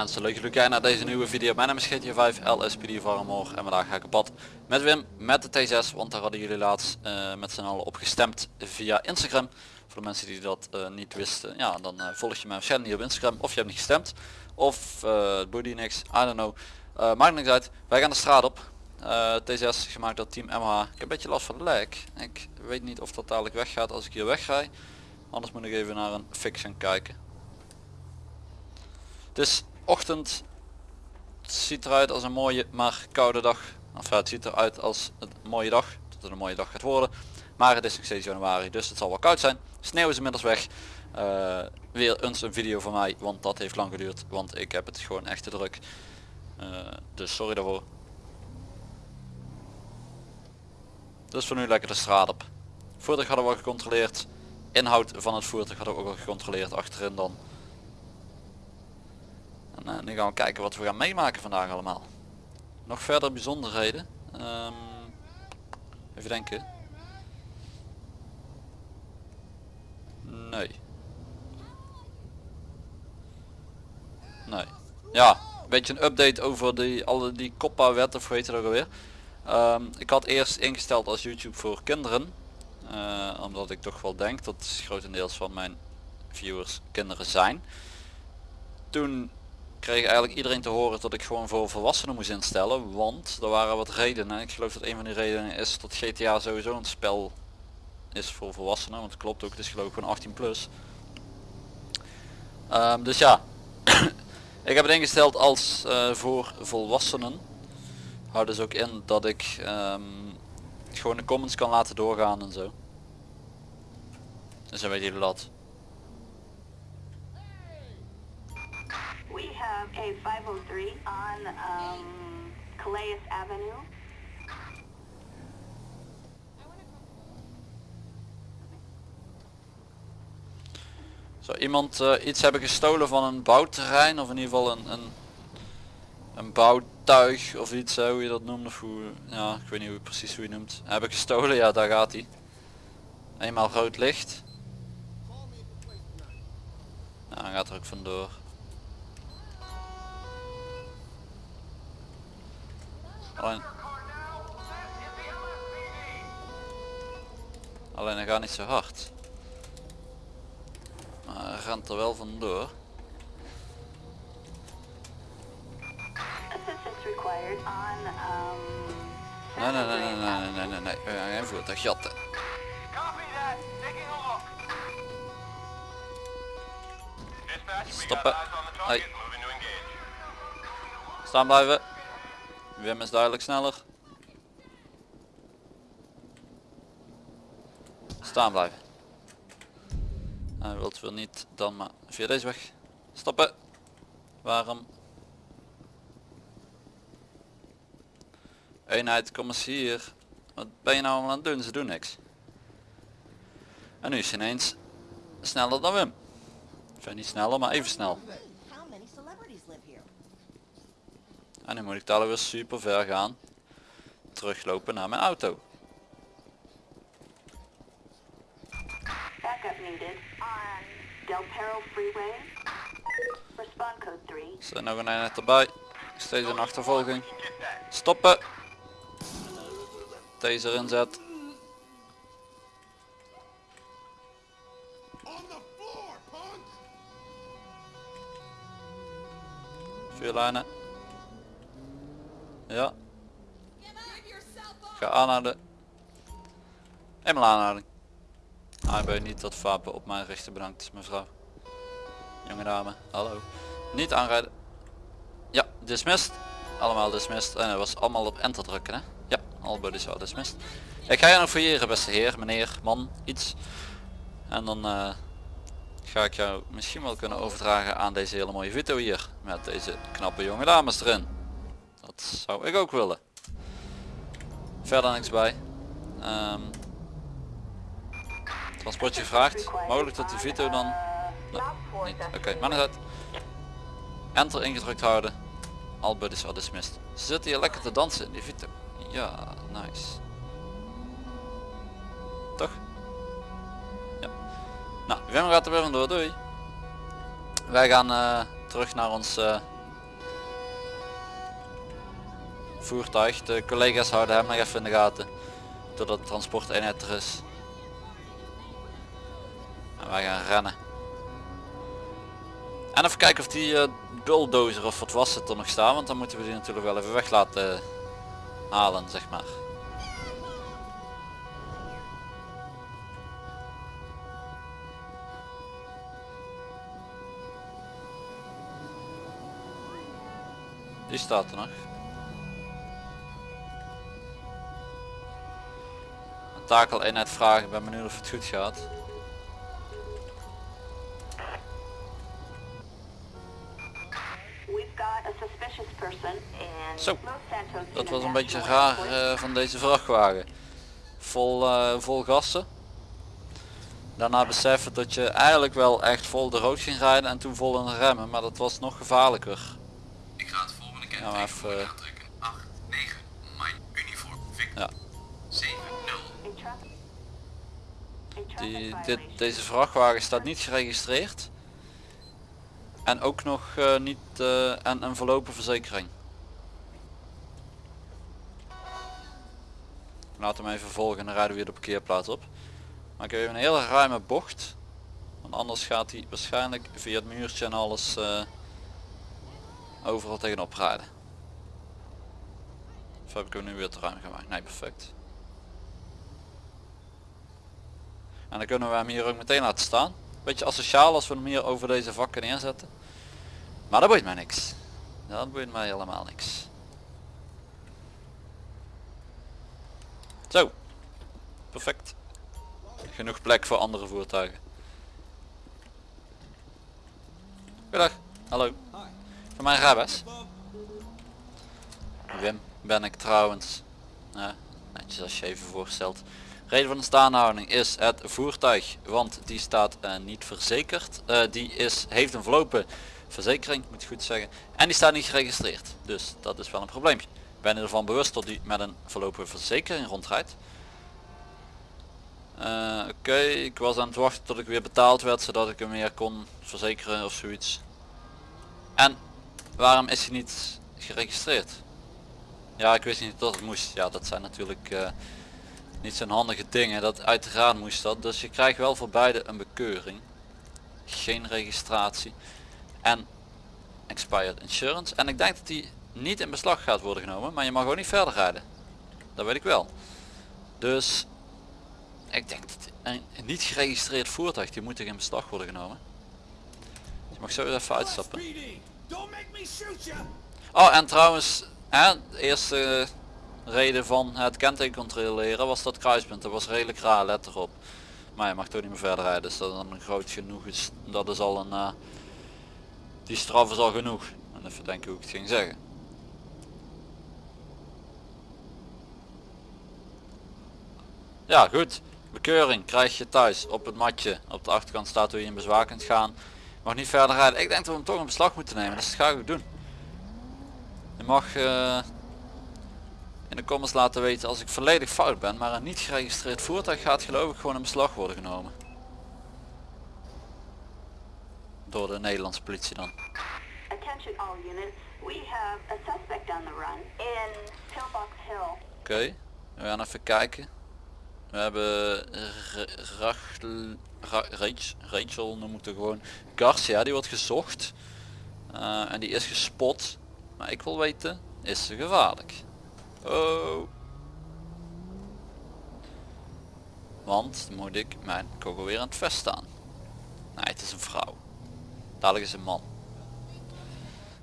Mensen, leuk jullie kijken naar deze nieuwe video. Mijn naam is GTA 5 LSPD Varmor en vandaag ga ik op pad met Wim met de T6, want daar hadden jullie laatst uh, met z'n allen op gestemd via Instagram. Voor de mensen die dat uh, niet wisten, ja dan uh, volg je mij waarschijnlijk niet op Instagram of je hebt niet gestemd. Of het boeit niks, I don't know. maakt niks uit, wij gaan de straat op. T6 gemaakt door Team MH. Ik heb een beetje last van de lag. Ik weet niet of dat dadelijk weggaat als ik hier wegrij. Anders moet ik even naar een gaan kijken. Is ochtend. Het ziet eruit als een mooie maar koude dag. Of het ziet eruit als een mooie dag. Dat het een mooie dag gaat worden. Maar het is nog steeds januari dus het zal wel koud zijn. Sneeuw is inmiddels weg. Uh, weer eens een video van mij want dat heeft lang geduurd. Want ik heb het gewoon echt te druk. Uh, dus sorry daarvoor. Dus voor nu lekker de straat op. Voertuig hadden we al gecontroleerd. Inhoud van het voertuig hadden we ook al gecontroleerd achterin dan. En uh, nu gaan we kijken wat we gaan meemaken vandaag allemaal. Nog verder bijzonderheden. Um, even denken. Nee. Nee. Ja, een beetje een update over die, alle die COPPA wet of weet je dat alweer. Um, ik had eerst ingesteld als YouTube voor kinderen. Uh, omdat ik toch wel denk dat grotendeels van mijn viewers kinderen zijn. Toen kreeg eigenlijk iedereen te horen dat ik gewoon voor volwassenen moest instellen. Want er waren wat redenen. Ik geloof dat een van die redenen is dat GTA sowieso een spel is voor volwassenen. Want het klopt ook, het is geloof ik gewoon 18 plus. Um, dus ja, ik heb het ingesteld als uh, voor volwassenen. Houdt dus ook in dat ik um, gewoon de comments kan laten doorgaan en zo. Dus dan weet jullie dat. We have a 503 on um, Calais Avenue. Zou iemand uh, iets hebben gestolen van een bouwterrein of in ieder geval een, een, een bouwtuig of iets hoe je dat noemt of hoe, ja ik weet niet hoe precies hoe je noemt. Heb ik gestolen? Ja daar gaat hij. Eenmaal rood licht. Nou, hij gaat er ook vandoor. Alleen... Alleen hij gaat niet zo hard. Maar hij rent er wel vandoor. Nee, nee, nee, nee, nee, nee, nee, nee, we gaan geen voertuig jatten. Stoppen. Hey. Staan blijven. Wim is duidelijk sneller. Staan blijven. Hij wilt wel niet dan maar via deze weg. Stoppen. Waarom? Eenheid, kom eens hier. Wat ben je nou allemaal aan het doen? Ze doen niks. En nu is hij ineens sneller dan Wim. Enfin niet sneller, maar even snel. En nu moet ik daar weer super ver gaan. Teruglopen naar mijn auto. Zijn nog een eenheid erbij. Steeds een achtervolging. Stoppen. Taser inzet. Vuurlijnen. Ja. Ga aanhouden. Eenmaal aanhouding. Ah, niet dat wapen op mijn richten bedankt mevrouw. Jonge dame, hallo. Niet aanrijden. Ja, dismissed. Allemaal dismissed. En het was allemaal op enter drukken hè. Ja, all buddies are dismissed. Ik ga je nog fouilleren beste heer, meneer, man, iets. En dan uh, ga ik jou misschien wel kunnen overdragen aan deze hele mooie video hier. Met deze knappe jonge dames erin. Zou ik ook willen. Verder niks bij. Um, transportje gevraagd. Mogelijk dat die video dan... Nee, niet. Oké, okay, maar uit. Enter ingedrukt houden. All buddies are dismissed. Ze zitten hier lekker te dansen in die video. Ja, nice. Toch? Ja. Nou, Wim gaat er weer vandoor. Doei. Wij gaan uh, terug naar ons eh, voertuig. De collega's houden hem nog even in de gaten. Totdat de transporteenheid er is. En wij gaan rennen. En even kijken of die uh, bulldozer of wat was het er nog staan. Want dan moeten we die natuurlijk wel even weg laten halen zeg maar. Die staat er nog. Een takel eenheid vragen, ik ben benieuwd of het goed gaat. Zo, dat was een beetje raar uh, van deze vrachtwagen. Vol, uh, vol gassen. Daarna beseffen dat je eigenlijk wel echt vol de rood ging rijden en toen vol in de remmen, maar dat was nog gevaarlijker. Ik ga het volgende keer ja, even, uh, Die, dit, deze vrachtwagen staat niet geregistreerd. En ook nog uh, niet uh, en een verlopen verzekering. Laat hem even volgen en dan rijden we weer de parkeerplaats op. Maar ik heb even een hele ruime bocht. Want anders gaat hij waarschijnlijk via het muurtje en alles uh, overal tegenop rijden. Of heb ik hem nu weer te ruim gemaakt? Nee, perfect. En dan kunnen we hem hier ook meteen laten staan. Beetje asociaal als we hem hier over deze vakken neerzetten. Maar dat boeit mij niks. Dat boeit mij helemaal niks. Zo. Perfect. Genoeg plek voor andere voertuigen. Goedendag. Hallo. Van mijn Rabes. Wim ben ik trouwens. Ja, netjes als je even voorstelt. Reden van de staanhouding is het voertuig, want die staat uh, niet verzekerd. Uh, die is, heeft een verlopen verzekering, moet ik goed zeggen. En die staat niet geregistreerd. Dus dat is wel een probleempje. Ik ben ervan bewust dat die met een verlopen verzekering rondrijdt. Uh, Oké, ik was aan het wachten tot ik weer betaald werd zodat ik hem weer kon verzekeren of zoiets. En waarom is hij niet geregistreerd? Ja, ik wist niet dat het moest. Ja, dat zijn natuurlijk niet zo'n handige dingen. Dat uiteraard moest dat. Dus je krijgt wel voor beide een bekeuring. Geen registratie. En expired insurance. En ik denk dat die niet in beslag gaat worden genomen. Maar je mag ook niet verder rijden. Dat weet ik wel. Dus ik denk dat een niet geregistreerd voertuig die moet in beslag worden genomen. Dus je mag zo even uitstappen. Oh en trouwens, hè, de eerste reden van het kenteken controleren was dat kruispunt. Dat was redelijk raar, let erop. Maar je mag toch niet meer verder rijden, dus dat dan groot genoeg is. Dat is al een... Uh, die straf is al genoeg. En even denken hoe ik het ging zeggen. Ja goed, bekeuring krijg je thuis op het matje. Op de achterkant staat hoe je in bezwaar kunt gaan. Mag niet verder rijden. Ik denk dat we hem toch in beslag moeten nemen, dus dat ga ik doen. Je mag uh, in de comments laten weten als ik volledig fout ben, maar een niet geregistreerd voertuig gaat geloof ik gewoon in beslag worden genomen. Door de Nederlandse politie dan. Oké, we gaan even kijken. We hebben Rachel, Rachel noem ik het gewoon, Garcia, die wordt gezocht. Uh, en die is gespot. Maar ik wil weten, is ze gevaarlijk? Oh. Want moet ik mijn kogel weer aan het vest staan. Nee, het is een vrouw. Dadelijk is een man.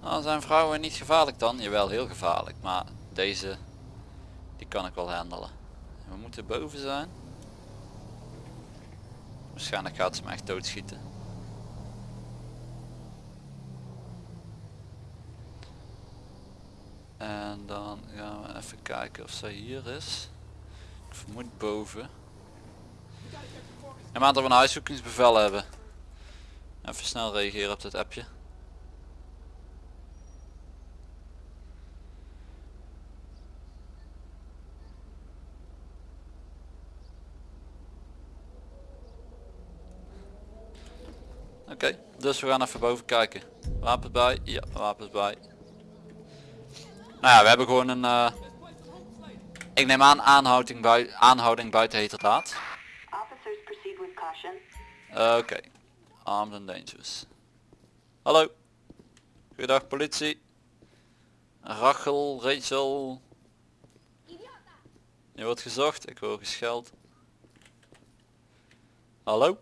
Nou, zijn vrouwen niet gevaarlijk dan? Jawel, heel gevaarlijk. Maar deze, die kan ik wel handelen. We moeten boven zijn. Waarschijnlijk gaat ze me echt doodschieten. En dan gaan we even kijken of zij hier is. Ik vermoed boven. En maand dat we een huiszoekingsbevel hebben. Even snel reageren op dit appje. Oké, dus we gaan even boven kijken. Wapens bij? Ja, wapens bij. Nou ja, we hebben gewoon een... eh, ik neem aan aanhouding, bui aanhouding buiten heterdaad. Oké, armed and dangerous. Hallo. Goedendag politie. Rachel, Rachel. Je wordt gezocht, ik hoor gescheld. Hallo?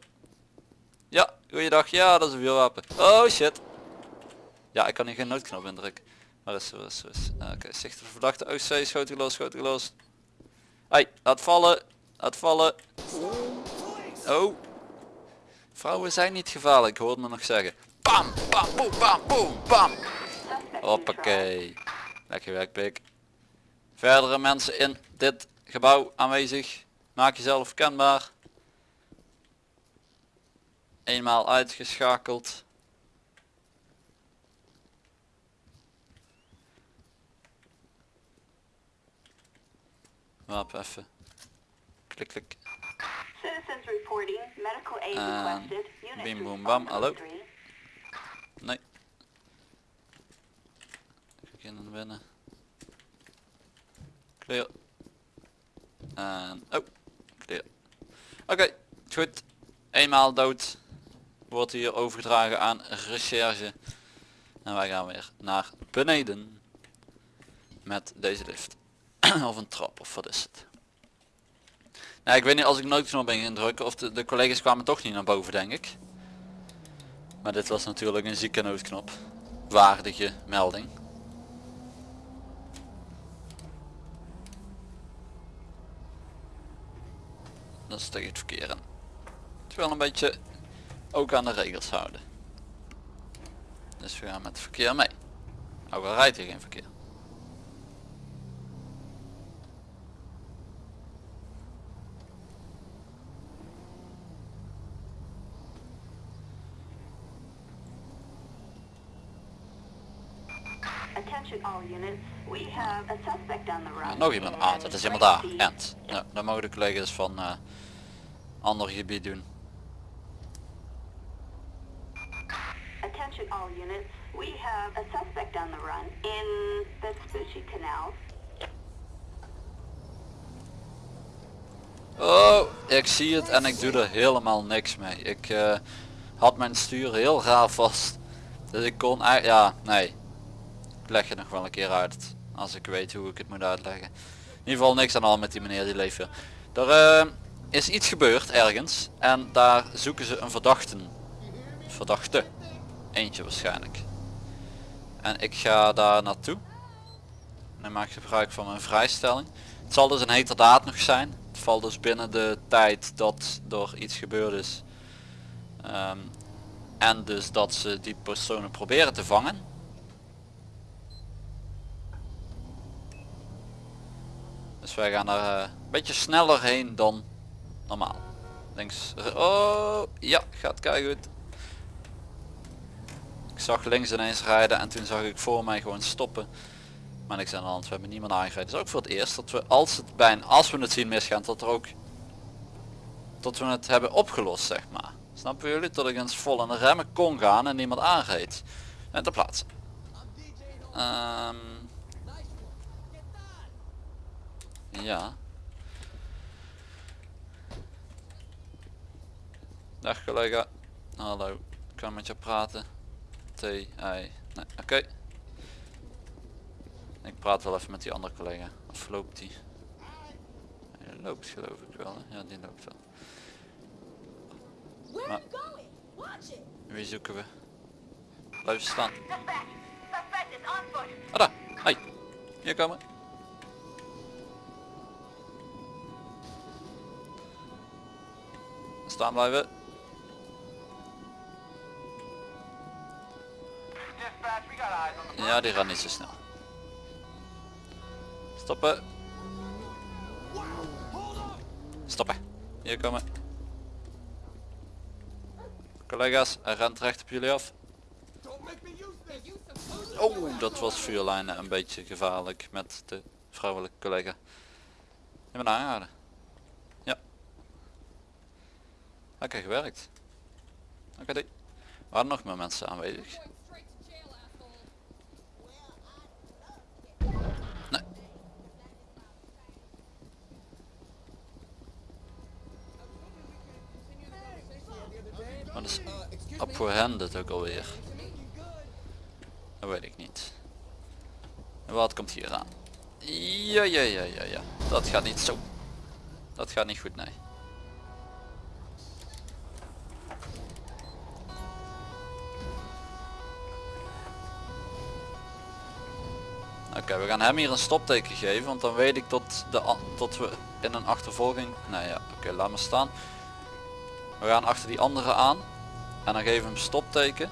Ja, goeiedag. Ja, dat is een vuurwapen. Oh shit. Ja, ik kan hier geen noodknop indrukken. Waar is ze, waar is ze, is ze? Oké, zicht de verdachte. C, schoot gelost, schoot gelost. Hey, laat vallen. Laat vallen. Oh. Vrouwen zijn niet gevaarlijk, hoorde me nog zeggen. Bam, bam, boem, bam, boem, bam. Hoppakee. Lekker werk, pik. Verdere mensen in dit gebouw aanwezig. Maak jezelf kenbaar. Eenmaal uitgeschakeld. Wapen even. Klik, klik. Citizens reporting medical aid En requested. Unit bim, response bam. Hallo? Nee. Ga naar binnen. Clear. En, oh, clear. Oké, goed. Eenmaal dood. Wordt hier overgedragen aan recherche. En wij gaan weer naar beneden. Met deze lift. of een trap, of wat is het. Nou, ik weet niet als ik noodknop ben gaan drukken of de, de collega's kwamen toch niet naar boven denk ik. Maar dit was natuurlijk een zieke noodknop. Waardige melding. Dat is tegen het verkeer. Het wel een beetje ook aan de regels houden. Dus we gaan met het verkeer mee. Ook al rijdt hier geen verkeer. Attention all units. We have a suspect on the run. Nog iemand. Ah, dat is iemand daar. End. Ja, dan mogen de collega's van eh ander gebied doen. Attention all units. We have a suspect on the run in the Canal. Oh, ik zie het en ik doe er helemaal niks mee. Ik eh, had mijn stuur heel raar vast. Dus ik kon eigenlijk, ja, nee. Leg het nog wel een keer uit. Als ik weet hoe ik het moet uitleggen. In ieder geval niks aan al met die meneer die leeft weer. Er eh, is iets gebeurd ergens. En daar zoeken ze een verdachten. Verdachte. Eentje waarschijnlijk. En ik ga daar naartoe. En maak ik gebruik van mijn vrijstelling. Het zal dus een heterdaad nog zijn. Het valt dus binnen de tijd dat er iets gebeurd is. Ehm, en dus dat ze die personen proberen te vangen. Dus wij gaan er eh, een beetje sneller heen dan normaal. Links. Oh ja, gaat kei goed. Ik zag links ineens rijden en toen zag ik voor mij gewoon stoppen. Maar niks aan de we hebben niemand aangereden. Het is ook voor het eerst dat we als het bijna, als we het zien misgaan, dat er ook dat we het hebben opgelost zeg maar. Snappen jullie? Dat ik eens vol in de remmen kon gaan en niemand aanreed. En ter plaatse. Ehm, ja. Dag collega. Hallo. Ik kan met je praten. T, I. Nee, oké. Ik praat wel even met die andere collega. Of loopt die? Hij loopt geloof ik wel. Hè? Ja, die loopt wel. Maar-. Wie zoeken we? Blijf staan. Ah daar. Hey. Hier komen. Blijven. Ja, die gaat niet zo snel. Stoppen. Stoppen. Hier komen. Collega's, hij rent recht op jullie af. Oh, dat was vuurlijnen een beetje gevaarlijk met de vrouwelijke collega. Je bent aangehouden. Oké, gewerkt. Oké, die. Waren nog meer mensen aanwezig? Nee. Wat is hen dit ook alweer? Dat weet ik niet. En wat komt hier aan? Ja, ja, ja, ja, ja. Dat gaat niet zo. Dat gaat niet goed, nee. We gaan hem hier een stopteken geven, want dan weet ik tot, de, tot we in een achtervolging... Nee ja, oké, laat maar staan. We gaan achter die andere aan. En dan geven we hem stopteken.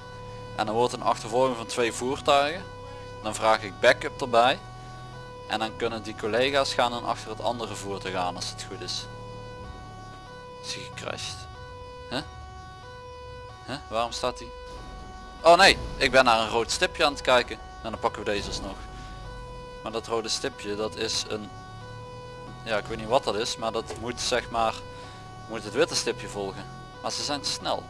En dan wordt een achtervolging van twee voertuigen. Dan vraag ik backup erbij. En dan kunnen die collega's gaan dan achter het andere voertuig aan als het goed is. Is hij gecrashed? Waarom staat hij? Oh nee, ik ben naar een rood stipje aan het kijken. En dan pakken we deze alsnog. Maar dat rode stipje dat is een... Ja ik weet niet wat dat is, maar dat moet zeg maar... Moet het witte stipje volgen. Maar ze zijn snel.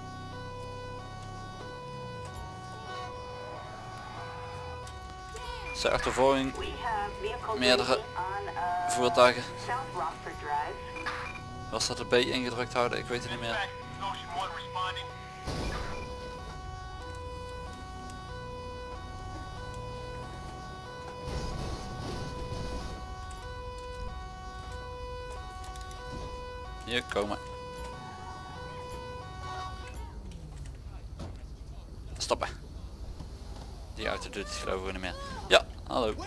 Zij achtervolging Meerdere voertuigen. Was dat de B ingedrukt houden? Ik weet het niet meer. Hier komen. Stoppen. Die auto doet het geloof ik niet meer. Ja, hallo. Ain't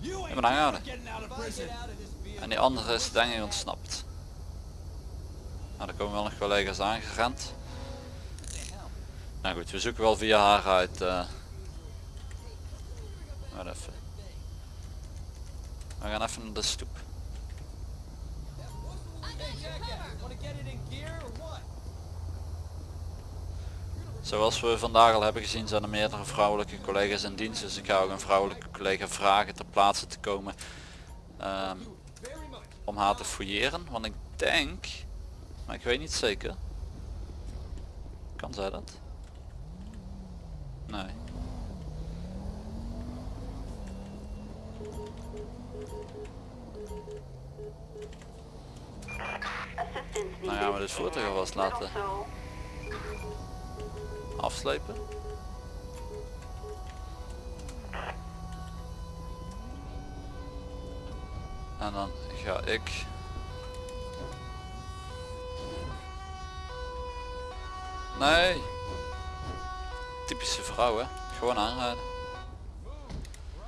Hebben we aangehouden. En die andere is denk ik ontsnapt. Nou, er komen wel nog collega's aangerend. Nou goed, we zoeken wel via haar uit. maar even. We gaan even naar de stoep. Zoals we vandaag al hebben gezien zijn er meerdere vrouwelijke collega's in dienst. Dus ik ga ook een vrouwelijke collega vragen ter plaatse te komen. ehm, om haar te fouilleren. Want ik denk, maar ik weet niet zeker. Kan zij dat? Nee. Nou ja, maar dit voertuig alvast laten afslepen. En dan ga ik Nee. Typische vrouw hè. Gewoon aanrijden. Or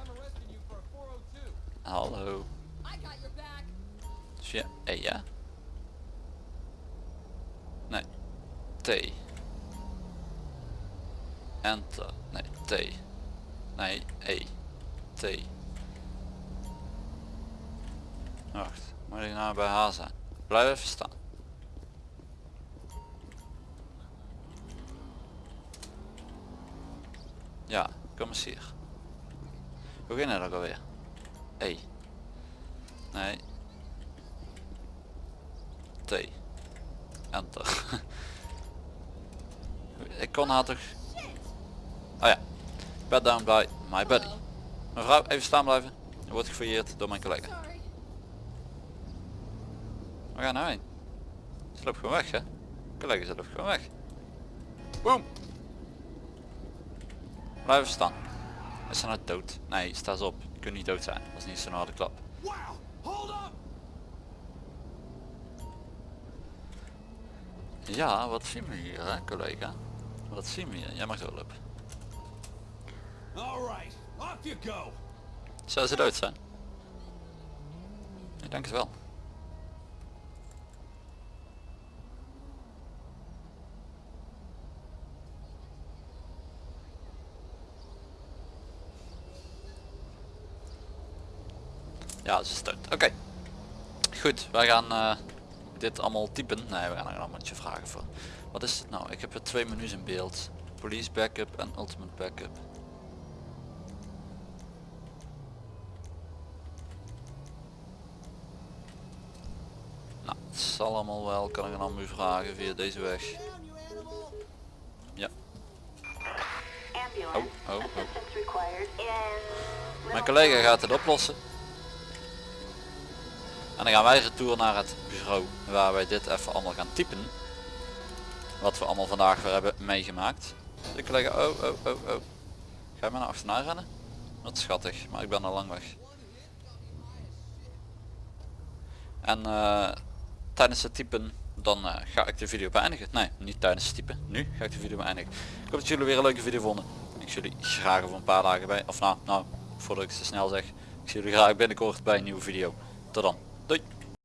I'm arresting you for a 402. Hallo. Ja, ja. Nee. T. Enter. Nee, T. Nee, E. T. Wacht, moet ik nou bij haar zijn? Blijf even staan. Ja, kom eens hier. Hoe ging het ook alweer? E. Nee. T. Enter. Ik kon haar toch... Oh ja. Bed down by my buddy. Mevrouw, even staan blijven. Je wordt gefouilleerd door mijn collega. Sorry. We gaan nou heen. Ze loopt gewoon weg hè. Collega ze loopt gewoon weg. Boom. Blijf even staan. Is ze nou dood? Nee, sta eens op. Je kunt niet dood zijn. Dat is niet zo'n harde klap. Wow! Hold up! Ja, wat zien we hier hè, collega? Wat zien we hier? Jij mag doorlopen. Zou ze dood zijn? Ik denk het wel. Ja, ze is dood. Oké. Goed, wij gaan eh, dit allemaal typen. Nee, we gaan er allemaal vragen voor. Wat is het nou? Ik heb er twee menus in beeld. Police backup en ultimate backup. Nou, het zal allemaal wel, kan ik een ander vragen via deze weg. Ja. Ambulance. Oh, oh, oh. Mijn collega gaat het oplossen. En dan gaan wij retour naar het bureau waar wij dit even allemaal gaan typen. Wat we allemaal vandaag weer hebben meegemaakt. De collega, oh, oh, oh, oh. Ga je mij naar achterna rennen? Wat schattig, maar ik ben al lang weg. En eh, tijdens het typen dan eh, ga ik de video beëindigen. Nee, niet tijdens het typen. Nu ga ik de video beëindigen. Ik hoop dat jullie weer een leuke video vonden. Ik zie jullie graag over een paar dagen bij. Of nou, nou, voordat ik het te snel zeg. Ik zie jullie graag binnenkort bij een nieuwe video. Tot dan. Doei.